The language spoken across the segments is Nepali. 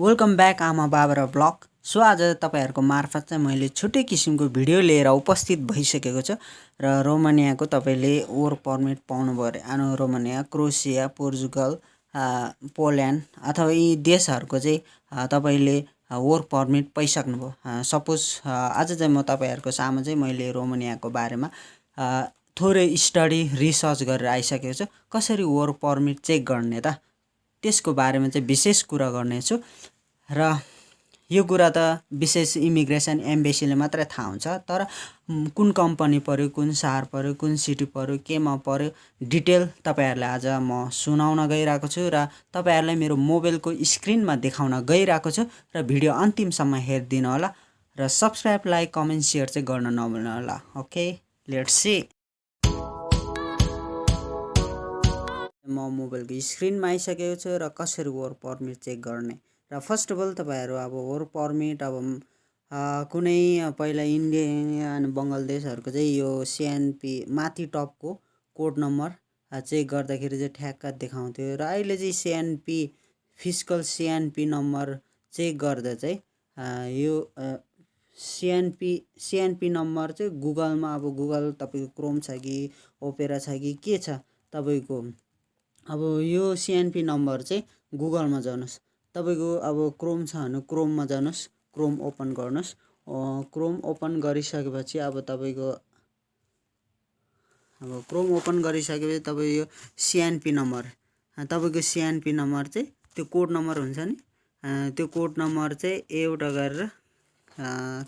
वेलकम ब्याक आमा बाबा र ब्लग। सो आज तपाईँहरूको मार्फत चाहिँ मैले छुट्टै किसिमको भिडियो लिएर उपस्थित भइसकेको छु र रोमानियाको तपाईँले वर्क पर्मिट पाउनुभयो अरे। आनो रोमानिया क्रोसिया पोर्चुगल पोल्यान्ड अथवा यी देशहरूको चाहिँ तपाईँले वर्क पर्मिट पाइसक्नुभयो। सपोज आज चाहिँ म तपाईँहरूको सामु चाहिँ मैले रोमानियाको बारेमा थोरै स्टडी रिसर्च गरेर आइसकेको छु। कसरी वर्क पर्मिट चेक गर्ने त? त्यसको बारेमा चाहिँ विशेष कुरा गर्नेछु। र यो कुरा त विशेष इमिग्रेसन एम्बेसीले मात्रै थाहा हुन्छ तर कुन कम्पनी पऱ्यो कुन सहर पऱ्यो कुन सिटी पऱ्यो केमा पऱ्यो डिटेल तपाईँहरूलाई आज म सुनाउन गइरहेको छु र तपाईँहरूलाई मेरो मोबाइलको स्क्रिनमा देखाउन गइरहेको छु र भिडियो अन्तिमसम्म हेरिदिनु होला र सब्सक्राइब लाइक कमेन्ट सेयर चाहिँ गर्न नभुल्नु होला। Okay let's see. म मोबाइलको स्क्रिनमा आइसकेको छु र कसरी वर्क पर्मिट चेक गर्ने? र फर्स्ट अफ अल तपाईँहरू अब वर्क पर्मिट अब कुनै पहिला इन्डिया अनि बङ्गलादेशहरूको चाहिँ यो सिएनपी माथि टपको कोड नम्बर चेक गर्दाखेरि चाहिँ ठ्याक्क देखाउँथ्यो। र अहिले चाहिँ CNP physical CNP number check गर्दा चाहिँ यो सिएनपी सिएनपी नम्बर चाहिँ गुगलमा अब गुगल तपाईँको क्रोम छ कि ओपेरा छ कि के छ तपाईँको अब यो सिएनपी नम्बर चाहिँ गुगलमा जानुहोस्। तपाईँको अब क्रोम छ भने क्रोममा जानुहोस्। क्रोम ओपन गर्नुहोस्। क्रोम ओपन गरिसकेपछि अब तपाईँको अब क्रोम ओपन गरिसकेपछि तपाईँ यो सिएनपी नम्बर तपाईँको सिएनपी नम्बर चाहिँ त्यो कोड नम्बर हुन्छ नि? त्यो कोड नम्बर चाहिँ एउटा गरेर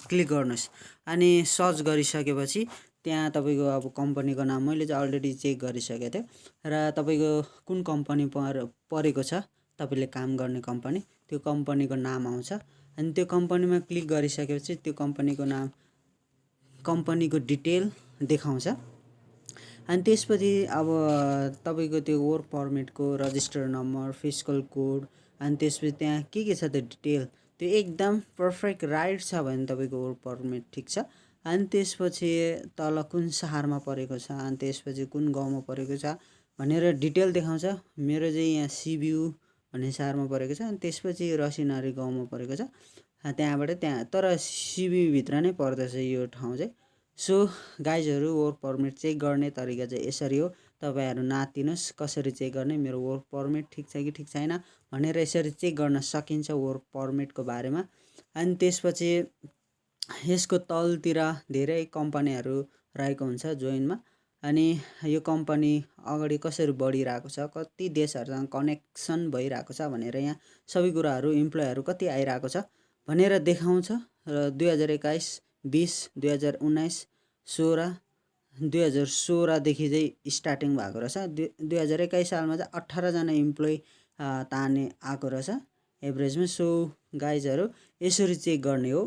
क्लिक गर्नुहोस्। अनि सर्च गरिसकेपछि त्यहाँ तपाईँको अब कम्पनीको नाम मैले चाहिँ अलरेडी चेक गरिसकेको थिएँ। र तपाईँको कुन कम्पनी पर परेको छ तपाईँले काम गर्ने कम्पनी त्यो कम्पनीको नाम आउँछ। अनि त्यो कम्पनीमा क्लिक गरिसकेपछि त्यो कम्पनीको नाम कम्पनीको डिटेल देखाउँछ। अनि त्यसपछि अब तपाईँको त्यो वर्क पर्मिटको रजिस्टर नम्बर फिजिकल कोड अनि त्यसपछि त्यहाँ के के छ त्यो डिटेल त्यो एकदम पर्फेक्ट राइट छ भने तपाईँको वर्क पर्मिट ठिक छ। अनि त्यसपछि तल कुन सहरमा परेको छ अनि त्यसपछि कुन गाउँमा परेको छ भनेर डिटेल देखाउँछ। मेरो चाहिँ यहाँ सिबियु भन्ने सहरमा परेको छ अनि त्यसपछि रसिनारी गाउँमा परेको छ। त्यहाँबाट त्यहाँ तर सिबियुभित्र नै पर्दछ यो ठाउँ चाहिँ। सो गाइजहरू वर्क पर्मिट चेक गर्ने तरिका चाहिँ यसरी हो। तपाईँहरू नातिनुहोस् कसरी चेक गर्ने मेरो वर्क पर्मिट ठिक छ कि ठिक छैन भनेर यसरी चेक गर्न सकिन्छ वर्क पर्मिटको बारेमा। अनि त्यसपछि यसको तलतिर धेरै कम्पनीहरू रहेको हुन्छ जोइनमा। अनि यो कम्पनी अगाडि कसरी बढिरहेको छ कति देशहरूसँग कनेक्सन भइरहेको छ भनेर यहाँ सबै कुराहरू इम्प्लोइहरू कति आइरहेको छ भनेर देखाउँछ र दुई हजार एक्काइस बिस दुई हजार उन्नाइस सोह्र दुई हजार सोह्रदेखि चाहिँ स्टार्टिङ भएको रहेछ। दुई दुई हजार एक्काइस सालमा चाहिँ अठारजना इम्प्लोइ ताने आएको रहेछ एभरेजमा। सो गाइजहरू यसरी चेक गर्ने हो।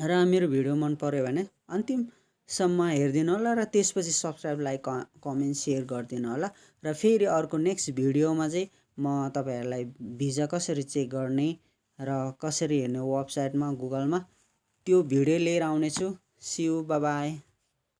र मेरो भिडियो मन पऱ्यो भने अन्तिमसम्म हेरिदिनु होला र त्यसपछि सब्सक्राइब लाइक कमेन्ट सेयर गरिदिनु होला र फेरि अर्को नेक्स्ट भिडियोमा चाहिँ म तपाईँहरूलाई भिजा कसरी चेक गर्ने र कसरी हेर्ने वेबसाइटमा गुगलमा त्यो भिडियो लिएर आउनेछु। See you by